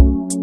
you.